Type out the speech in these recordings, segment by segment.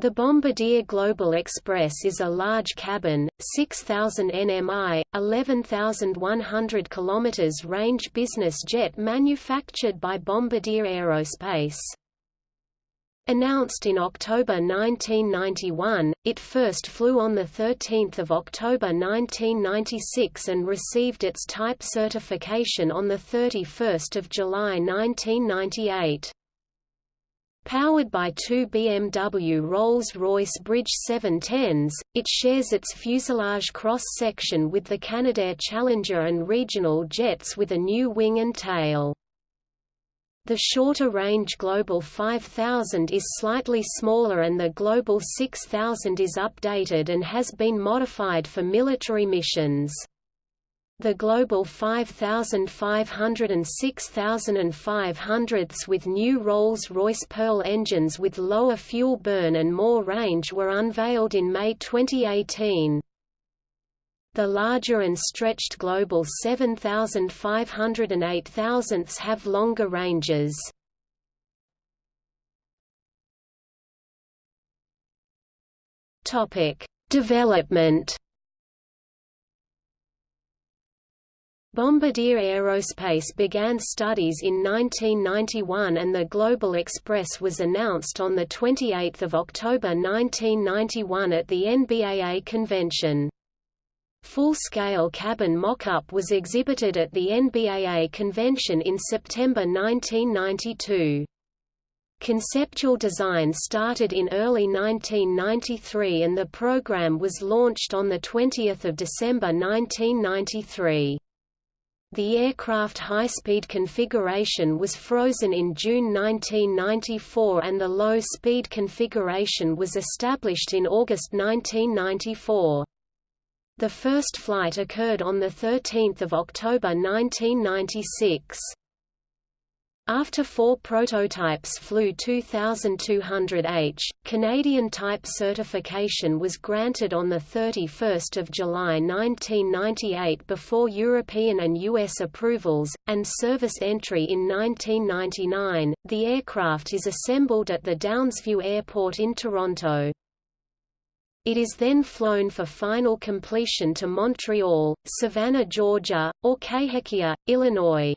The Bombardier Global Express is a large cabin, 6,000 nmi, 11,100 km range business jet manufactured by Bombardier Aerospace. Announced in October 1991, it first flew on 13 October 1996 and received its type certification on 31 July 1998. Powered by two BMW Rolls-Royce Bridge 710s, it shares its fuselage cross-section with the Canadair Challenger and regional jets with a new wing and tail. The shorter-range Global 5000 is slightly smaller and the Global 6000 is updated and has been modified for military missions. The Global 5500 and 6500 with new Rolls-Royce Pearl engines with lower fuel burn and more range were unveiled in May 2018. The larger and stretched Global 7500 and 8000 have longer ranges. Development Bombardier Aerospace began studies in 1991 and the Global Express was announced on 28 October 1991 at the NBAA convention. Full-scale cabin mock-up was exhibited at the NBAA convention in September 1992. Conceptual design started in early 1993 and the program was launched on 20 December 1993. The aircraft high-speed configuration was frozen in June 1994 and the low-speed configuration was established in August 1994. The first flight occurred on 13 October 1996. After four prototypes flew 2200H, Canadian type certification was granted on 31 July 1998 before European and U.S. approvals, and service entry in 1999. The aircraft is assembled at the Downsview Airport in Toronto. It is then flown for final completion to Montreal, Savannah, Georgia, or Cahokia, Illinois.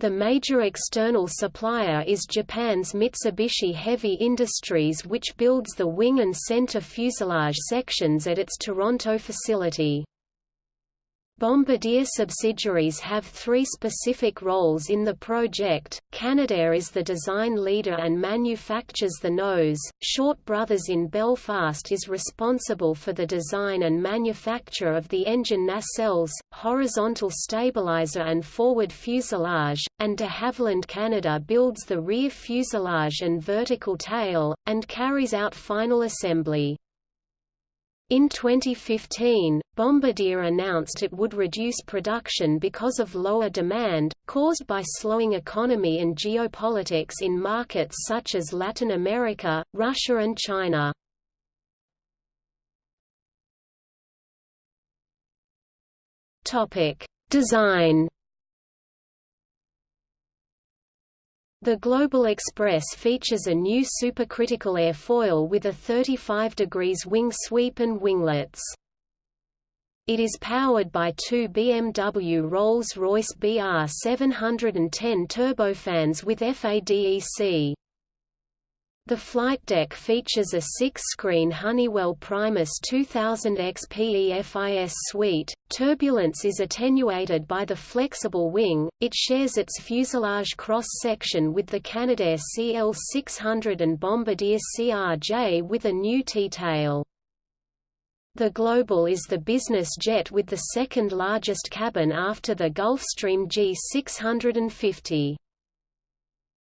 The major external supplier is Japan's Mitsubishi Heavy Industries which builds the wing and center fuselage sections at its Toronto facility. Bombardier subsidiaries have three specific roles in the project. Canadair is the design leader and manufactures the nose. Short Brothers in Belfast is responsible for the design and manufacture of the engine nacelles, horizontal stabilizer and forward fuselage, and de Havilland Canada builds the rear fuselage and vertical tail, and carries out final assembly. In 2015, Bombardier announced it would reduce production because of lower demand, caused by slowing economy and geopolitics in markets such as Latin America, Russia and China. Design The Global Express features a new supercritical airfoil with a 35 degrees wing sweep and winglets. It is powered by two BMW Rolls-Royce BR710 turbofans with FADEC. The flight deck features a six-screen Honeywell Primus 2000 XPEFIS suite. Turbulence is attenuated by the flexible wing. It shares its fuselage cross-section with the Canadair CL600 and Bombardier CRJ with a new T-tail. The Global is the business jet with the second largest cabin after the Gulfstream G650.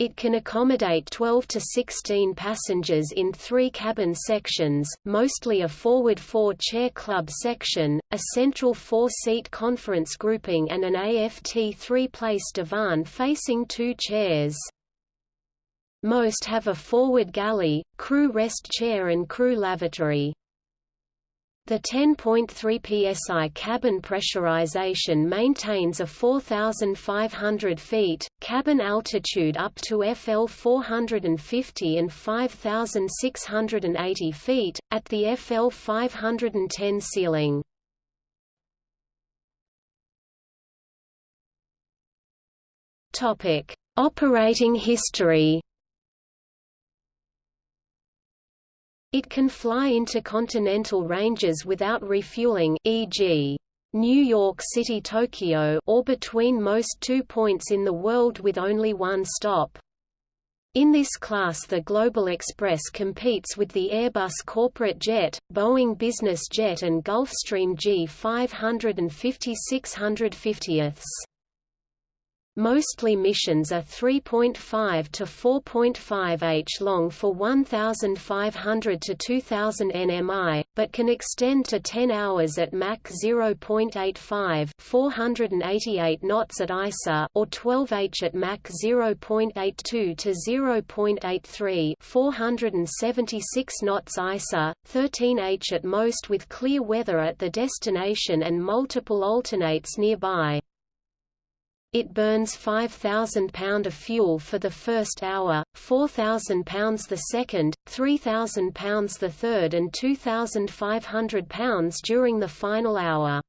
It can accommodate 12 to 16 passengers in three cabin sections, mostly a forward four-chair club section, a central four-seat conference grouping and an AFT three-place divan facing two chairs. Most have a forward galley, crew rest chair and crew lavatory. The 10.3 psi cabin pressurization maintains a 4,500 feet, cabin altitude up to FL 450 and 5,680 feet, at the FL 510 ceiling. Operating history It can fly intercontinental ranges without refueling e.g. New York City Tokyo or between most two points in the world with only one stop. In this class the Global Express competes with the Airbus Corporate Jet, Boeing Business Jet and Gulfstream G500 and 5650ths. Mostly missions are 3.5 to 4.5 h long for 1,500 to 2,000 nmi, but can extend to 10 hours at Mach 0.85 488 knots at ISA or 12 h at Mach 0.82 to 0.83 476 knots ISA, 13 h at most with clear weather at the destination and multiple alternates nearby. It burns 5,000 pound of fuel for the first hour, 4,000 pounds the second, 3,000 pounds the third and 2,500 pounds during the final hour.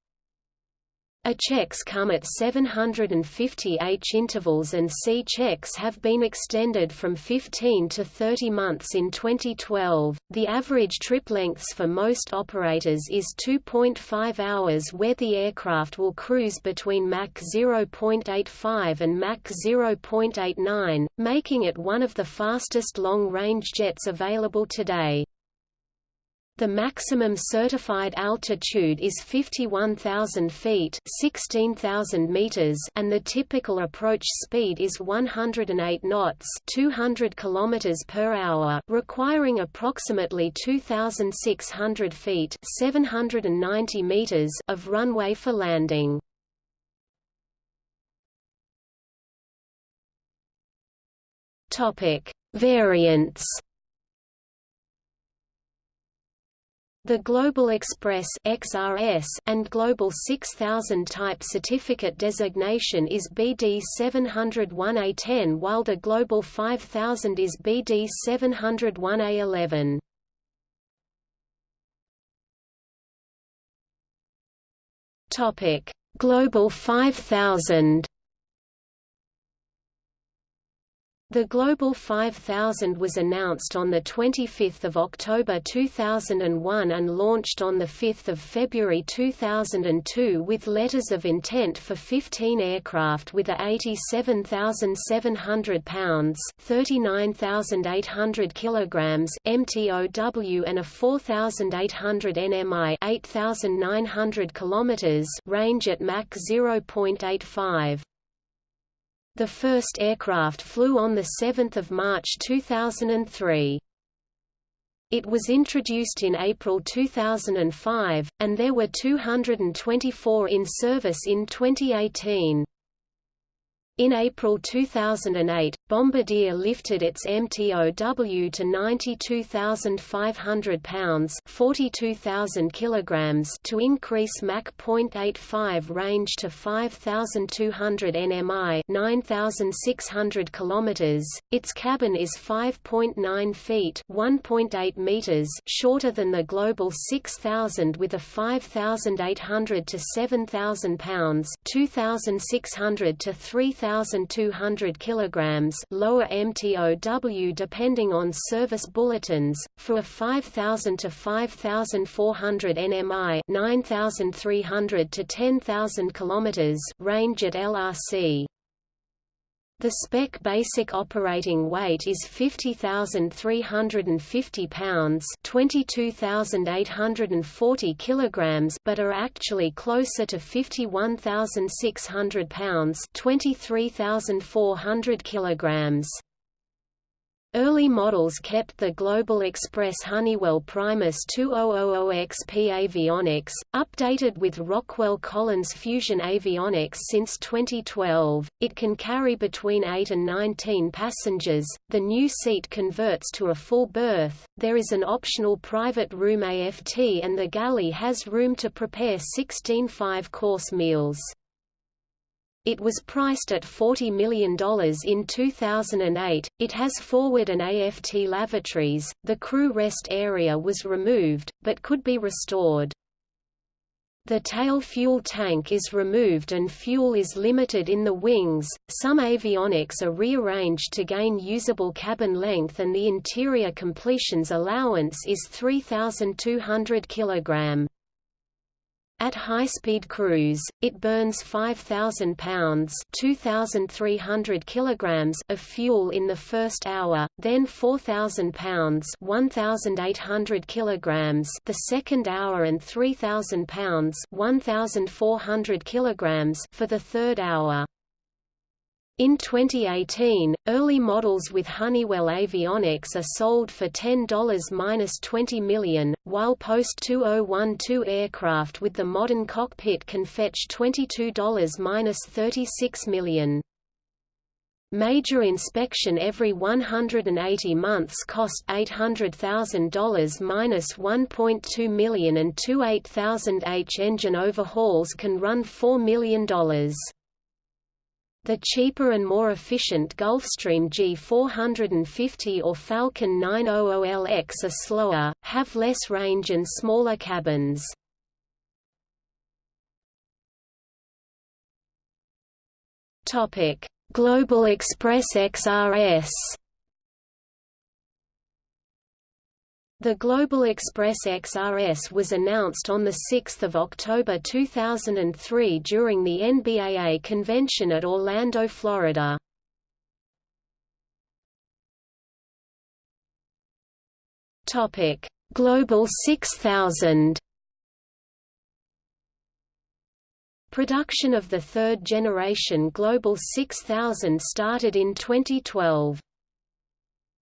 A checks come at 750 H intervals and C checks have been extended from 15 to 30 months in 2012. The average trip lengths for most operators is 2.5 hours where the aircraft will cruise between Mach 0.85 and Mach 0.89, making it one of the fastest long-range jets available today. The maximum certified altitude is 51,000 feet 16,000 meters and the typical approach speed is 108 knots 200 kilometers per hour requiring approximately 2,600 feet 790 meters of runway for landing. Variants The Global Express XRS and Global 6000 type certificate designation is BD 701A10 while the Global 5000 is BD 701A11. Topic: Global 5000 The Global 5000 was announced on 25 October 2001 and launched on 5 February 2002 with letters of intent for 15 aircraft with a 87,700 pounds 39,800 kilograms MTOW and a 4,800 nmi 8,900 kilometers range at Mach 0.85. The first aircraft flew on 7 March 2003. It was introduced in April 2005, and there were 224 in service in 2018. In April 2008, Bombardier lifted its MTOW to 92,500 pounds (42,000 kilograms) to increase Mach 0.85 range to 5,200 nmi (9,600 kilometers). Its cabin is 5.9 feet (1.8 meters) shorter than the Global 6000 with a 5,800 to 7,000 pounds (2,600 to 3,000 1,200 kg lower MTOW depending on service bulletins, for a 5,000 to 5,400 nmi 9,300 to 10,000 km range at LRC. The spec basic operating weight is 50,350 pounds, 22,840 kilograms, but are actually closer to 51,600 pounds, 23,400 kilograms. Early models kept the Global Express Honeywell Primus 2000XP avionics, updated with Rockwell Collins Fusion avionics since 2012. It can carry between 8 and 19 passengers. The new seat converts to a full berth. There is an optional private room AFT and the galley has room to prepare 16 five-course meals. It was priced at $40 million in 2008. It has forward and AFT lavatories. The crew rest area was removed, but could be restored. The tail fuel tank is removed and fuel is limited in the wings. Some avionics are rearranged to gain usable cabin length and the interior completions allowance is 3200 kg. At high-speed cruise, it burns 5,000 pounds (2,300 kilograms) of fuel in the first hour, then 4,000 pounds (1,800 kilograms) the second hour, and 3,000 pounds (1,400 kilograms) for the third hour. In 2018, early models with Honeywell avionics are sold for $10–20 million, while post-2012 aircraft with the modern cockpit can fetch $22–36 million. Major inspection every 180 months cost $800,000 minus $1.2 million and two 8000H engine overhauls can run $4 million. The cheaper and more efficient Gulfstream G450 or Falcon 900LX are slower, have less range and smaller cabins. Global Express XRS The Global Express XRS was announced on 6 October 2003 during the NBAA convention at Orlando, Florida. Global 6000 Production of the third-generation Global 6000 started in 2012.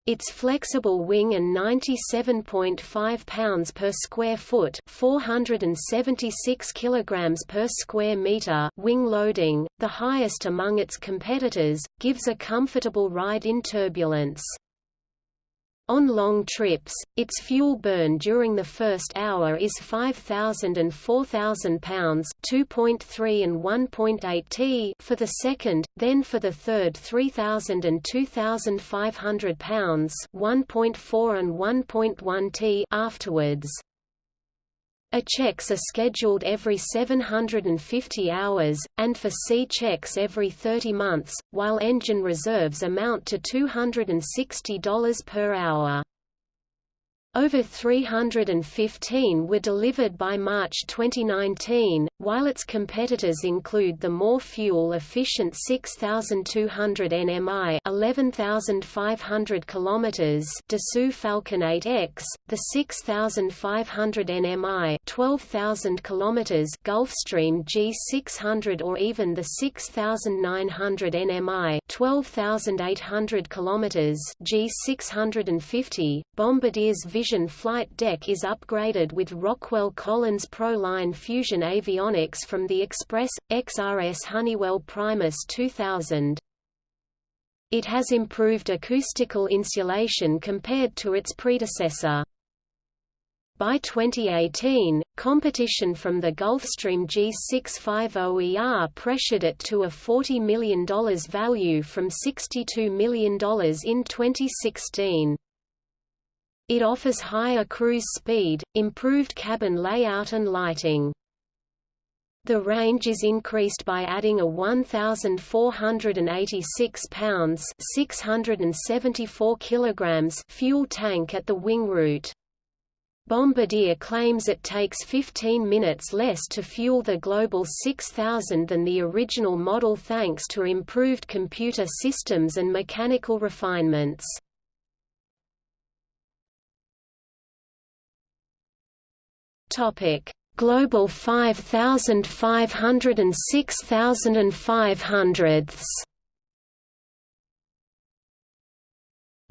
Its flexible wing and 97.5 pounds per square foot, 476 kilograms per square meter wing loading, the highest among its competitors, gives a comfortable ride in turbulence. On long trips, its fuel burn during the first hour is 5,000 and 4,000 pounds 2.3 and 1.8 t for the second, then for the third 3,000 and 2,500 pounds 1.4 and 1.1 t afterwards. A checks are scheduled every 750 hours, and for C checks every 30 months, while engine reserves amount to $260 per hour. Over 315 were delivered by March 2019, while its competitors include the more fuel-efficient 6200 nmi (11500 km) Dassault Falcon 8X, the 6500 nmi (12000 km) Gulfstream G600 or even the 6900 nmi (12800 km) G650. Bombardier's Vision flight deck is upgraded with Rockwell Collins Pro-Line Fusion avionics from the Express, XRS Honeywell Primus 2000. It has improved acoustical insulation compared to its predecessor. By 2018, competition from the Gulfstream G650ER pressured it to a $40 million value from $62 million in 2016. It offers higher cruise speed, improved cabin layout and lighting. The range is increased by adding a 1,486 pounds 674 kilograms fuel tank at the wing root. Bombardier claims it takes 15 minutes less to fuel the Global 6000 than the original model thanks to improved computer systems and mechanical refinements. Topic: Global 5500 and 6500.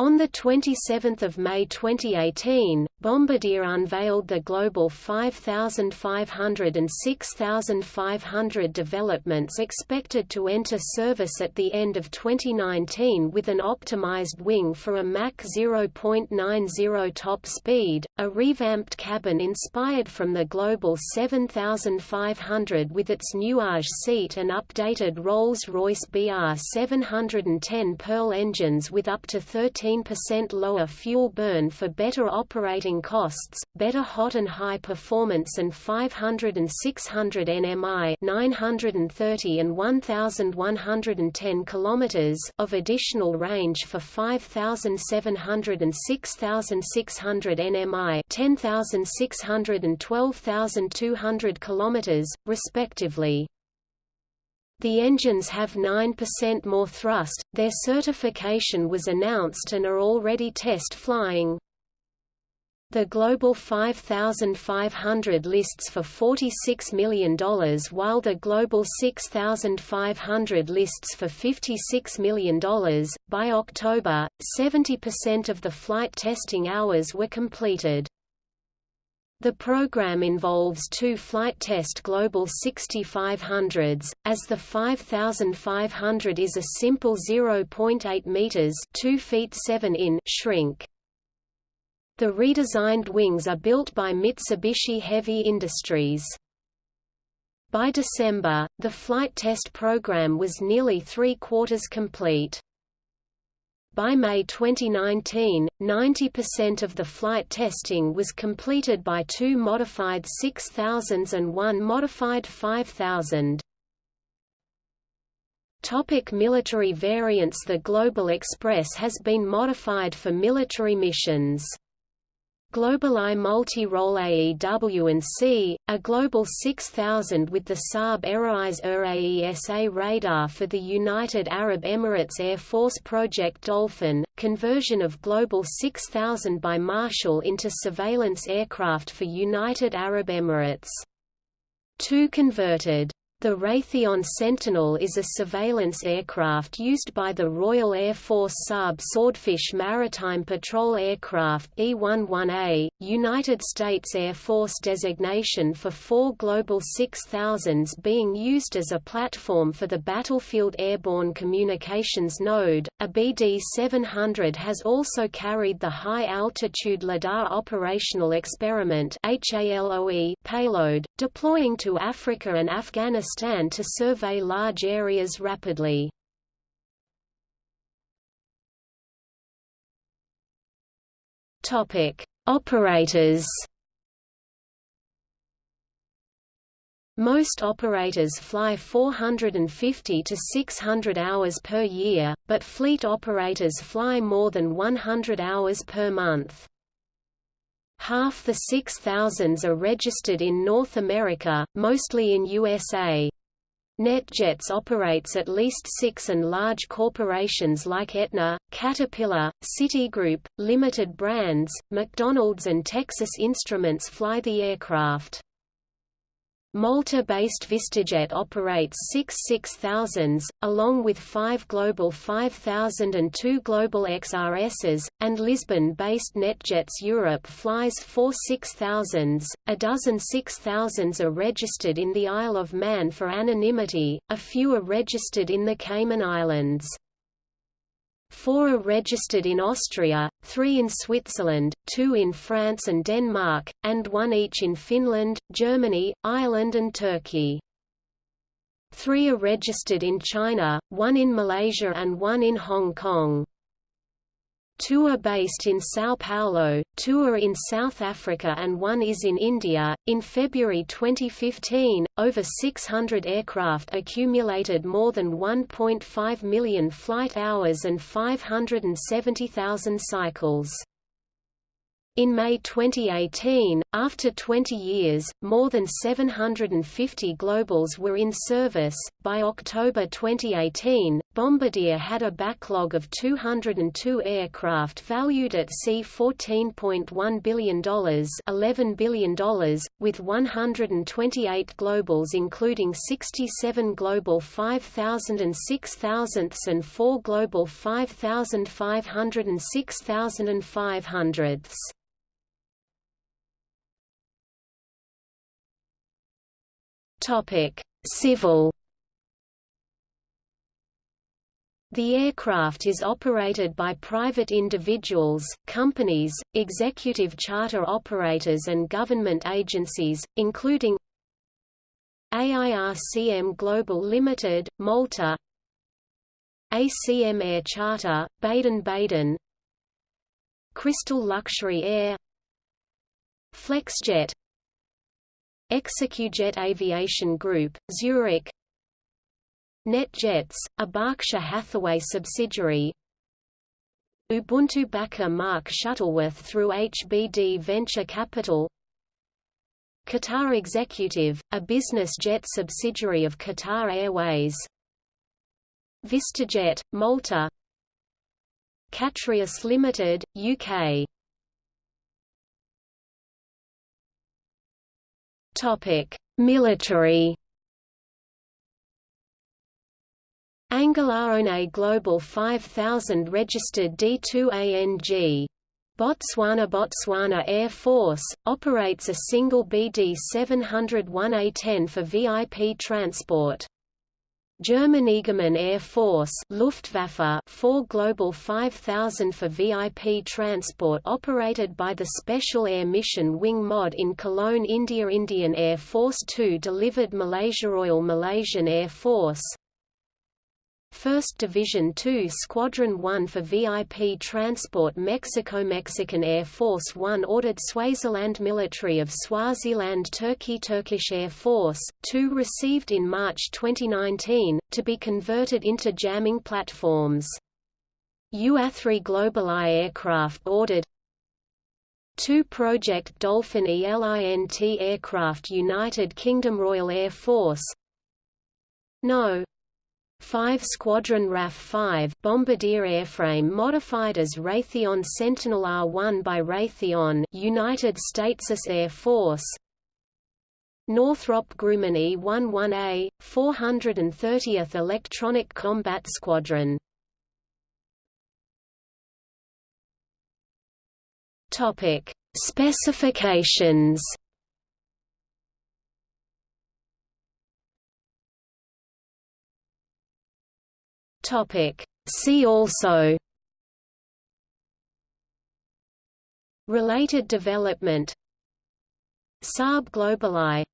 On 27 May 2018, Bombardier unveiled the Global 5500 and 6500 developments expected to enter service at the end of 2019 with an optimized wing for a Mach 0.90 top speed, a revamped cabin inspired from the Global 7500 with its Nuage seat and updated Rolls-Royce BR 710 Pearl engines with up to 13 15% lower fuel burn for better operating costs, better hot and high performance and 500 and 600 nmi 930 and 1110 km of additional range for 5700 and 6600 nmi 10600 and 12200 km, respectively. The engines have 9% more thrust, their certification was announced and are already test flying. The Global 5500 lists for $46 million while the Global 6500 lists for $56 million. By October, 70% of the flight testing hours were completed. The program involves two flight test Global 6500s, as the 5500 is a simple 0.8 meters (2 feet 7 in) shrink. The redesigned wings are built by Mitsubishi Heavy Industries. By December, the flight test program was nearly three-quarters complete. By May 2019, 90% of the flight testing was completed by two modified 6000s and one modified 5000. Topic military variants The Global Express has been modified for military missions. GlobalEye Multi-Role AEW&C, a Global 6000 with the Saab Erieye ER-AESA radar for the United Arab Emirates Air Force Project Dolphin, conversion of Global 6000 by Marshall into surveillance aircraft for United Arab Emirates. Two converted the Raytheon Sentinel is a surveillance aircraft used by the Royal Air Force Saab Swordfish Maritime Patrol Aircraft E-11A, United States Air Force designation for four Global 6000s being used as a platform for the Battlefield Airborne Communications Node. A BD-700 has also carried the High Altitude LIDAR Operational Experiment payload, deploying to Africa and Afghanistan Afghanistan to survey large areas rapidly. Topic: Operators. Most operators fly 450 to 600 hours per year, but fleet operators fly more than 100 hours per month. Half the 6,000s are registered in North America, mostly in USA. NetJets operates at least six and large corporations like Aetna, Caterpillar, Citigroup, Limited Brands, McDonald's and Texas Instruments fly the aircraft. Malta-based VistaJet operates six 6000s, along with five Global 5000 and two Global XRSs, and Lisbon-based NetJets Europe flies four 6000s. A dozen 6000s are registered in the Isle of Man for anonymity, a few are registered in the Cayman Islands. Four are registered in Austria, three in Switzerland, two in France and Denmark, and one each in Finland, Germany, Ireland and Turkey. Three are registered in China, one in Malaysia and one in Hong Kong. Two are based in Sao Paulo, two are in South Africa, and one is in India. In February 2015, over 600 aircraft accumulated more than 1.5 million flight hours and 570,000 cycles. In May 2018, after 20 years, more than 750 Globals were in service. By October 2018, Bombardier had a backlog of 202 aircraft valued at C$14.1 billion $11 billion, with 128 Globals including 67 Global 5000 and 6000 and 4 Global 5500 and 6500. Civil The aircraft is operated by private individuals, companies, executive charter operators and government agencies, including AIRCM Global Limited, Malta ACM Air Charter, Baden-Baden Crystal Luxury Air Flexjet Execujet Aviation Group, Zurich NetJets, a Berkshire Hathaway subsidiary. Ubuntu backer Mark Shuttleworth through HBD Venture Capital. Qatar Executive, a business jet subsidiary of Qatar Airways. VistaJet, Malta. Catrius Limited, UK Military Angelaone Global 5000 registered D2ANG. Botswana Botswana Air Force, operates a single BD-701A-10 for VIP transport. German Air Force Luftwaffe 4 Global 5000 for VIP transport operated by the Special Air Mission Wing Mod in Cologne India Indian Air Force 2 delivered Malaysia Royal Malaysian Air Force 1st Division 2 Squadron 1 for VIP transport Mexico Mexican Air Force 1 ordered Swaziland Military of Swaziland Turkey Turkish Air Force, 2 received in March 2019, to be converted into jamming platforms. UA3 Global GlobalEye aircraft ordered 2 Project Dolphin ELINT aircraft United Kingdom Royal Air Force No. 5 Squadron RAF-5 Bombardier airframe modified as Raytheon Sentinel R-1 by Raytheon United States Air Force. Northrop Grumman E-11A, 430th Electronic Combat Squadron. Specifications Topic. See also. Related development. Saab GlobalEye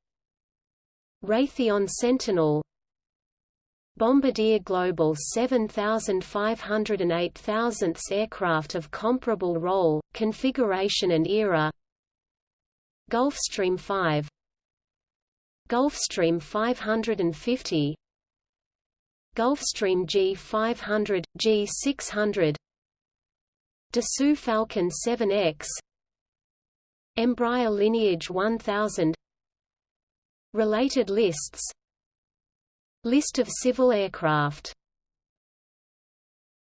Raytheon Sentinel. Bombardier Global 7500 and 8000th aircraft of comparable role, configuration and era. Gulfstream 5 Gulfstream 550 Gulfstream G500, G600 Dassault Falcon 7X Embraer Lineage 1000 Related lists List of civil aircraft